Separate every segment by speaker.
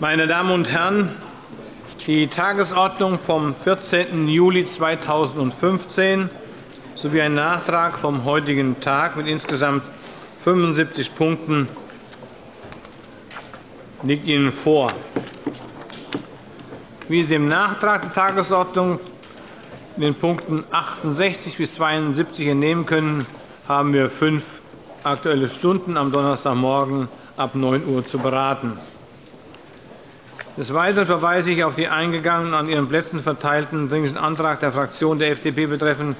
Speaker 1: Meine Damen und Herren, die Tagesordnung vom 14. Juli 2015 sowie ein Nachtrag vom heutigen Tag mit insgesamt 75 Punkten liegt Ihnen vor. Wie Sie dem Nachtrag der Tagesordnung in den Punkten 68 bis 72 entnehmen können, haben wir fünf Aktuelle Stunden am Donnerstagmorgen ab 9 Uhr zu beraten. Des Weiteren verweise ich auf die eingegangenen an Ihren Plätzen verteilten Dringlichen Antrag der Fraktion der FDP betreffend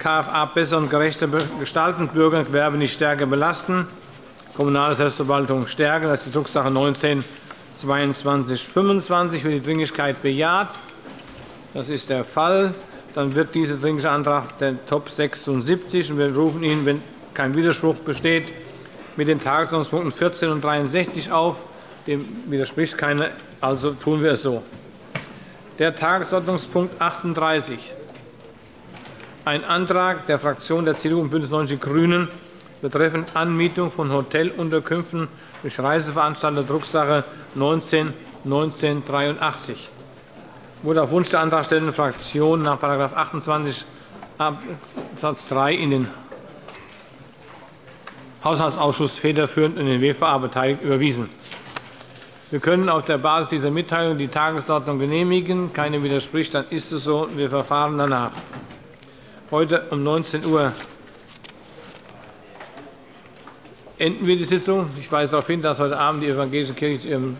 Speaker 1: KFA besser und gerechter gestalten, Bürger und Gewerbe nicht stärker belasten, Kommunale Selbstverwaltung stärken. Das ist die Drucksache 19 2225 wird die Dringlichkeit bejaht. Das ist der Fall. Dann wird dieser Dringliche Antrag der Top 76. Wir rufen ihn, wenn kein Widerspruch besteht, mit den Tagesordnungspunkten 14 und 63 auf. Dem widerspricht keiner, also tun wir es so. Der Tagesordnungspunkt 38, ein Antrag der Fraktionen der CDU und BÜNDNIS 90 die GRÜNEN betreffend Anmietung von Hotelunterkünften durch Reiseveranstalter, Drucksache 19 1983 wurde auf Wunsch der antragstellenden Fraktion nach § 28 Abs. 3 in den Haushaltsausschuss federführend in den WVA beteiligt überwiesen. Wir können auf der Basis dieser Mitteilung die Tagesordnung genehmigen. Keine widerspricht, dann ist es so. Wir verfahren danach. Heute um 19 Uhr enden wir die Sitzung. Ich weise darauf hin, dass heute Abend die Evangelische Kirche zu ihrem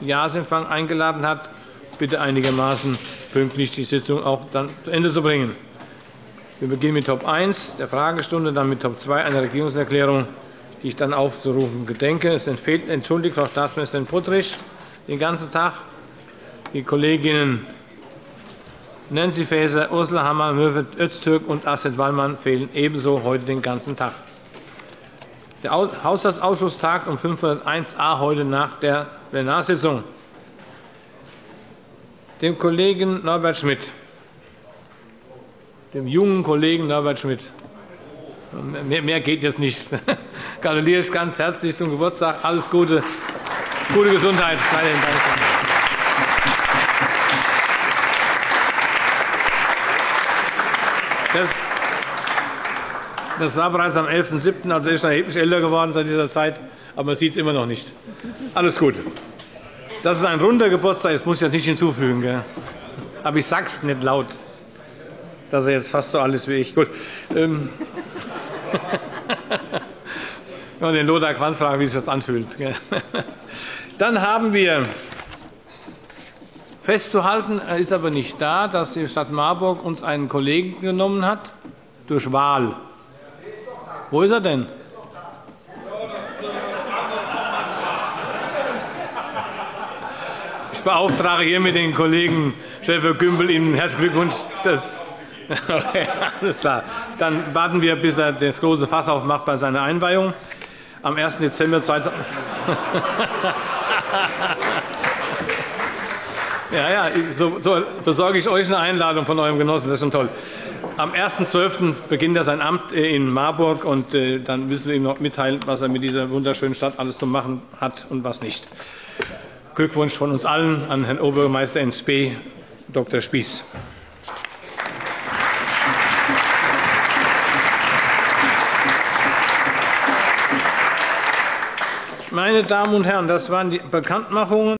Speaker 1: Jahresempfang eingeladen hat. Bitte einigermaßen pünktlich die Sitzung auch dann zu Ende zu bringen. Wir beginnen mit Top 1 der Fragestunde, dann mit Top 2 einer Regierungserklärung, die ich dann aufzurufen gedenke. Es entschuldigt Frau Staatsministerin Puttrich den ganzen Tag. Die Kolleginnen Nancy Faeser, Ursula Hammer, Mürvet Öztürk und Astrid Wallmann fehlen ebenso heute den ganzen Tag. Der Haushaltsausschuss tagt um 501a heute nach der Plenarsitzung. Dem Kollegen Norbert Schmidt dem jungen Kollegen Norbert Schmidt. Mehr geht jetzt nicht. Ich gratuliere ich ganz herzlich zum Geburtstag. Alles Gute, gute Gesundheit. Das war bereits am 11.07., also ist erheblich älter geworden seit dieser Zeit, aber man sieht es immer noch nicht. Alles Gute. Das ist ein runder Geburtstag, das muss ich jetzt nicht hinzufügen. Aber ich sage es nicht laut dass er jetzt fast so alles wie ich. Gut. Ähm. Wenn den Lothar Quanz fragen, wie sich das anfühlt. Dann haben wir festzuhalten, er ist aber nicht da, dass die Stadt Marburg uns einen Kollegen genommen hat durch Wahl. Wo ist er denn? Ich beauftrage hiermit den Kollegen Schäfer Gümbel, Ihnen herzlichen Glückwunsch. Das Alles klar. Dann warten wir, bis er das große Fass aufmacht bei seiner Einweihung. Am 1. Dezember 2000 Ja, ja, so, so besorge ich euch eine Einladung von eurem Genossen. Das ist schon toll. Am 1.12. beginnt er sein Amt in Marburg, und äh, dann müssen wir ihm noch mitteilen, was er mit dieser wunderschönen Stadt alles zu machen hat und was nicht. Glückwunsch von uns allen an Herrn Oberbürgermeister Spee, Dr. Spieß. Meine Damen und Herren, das waren die Bekanntmachungen.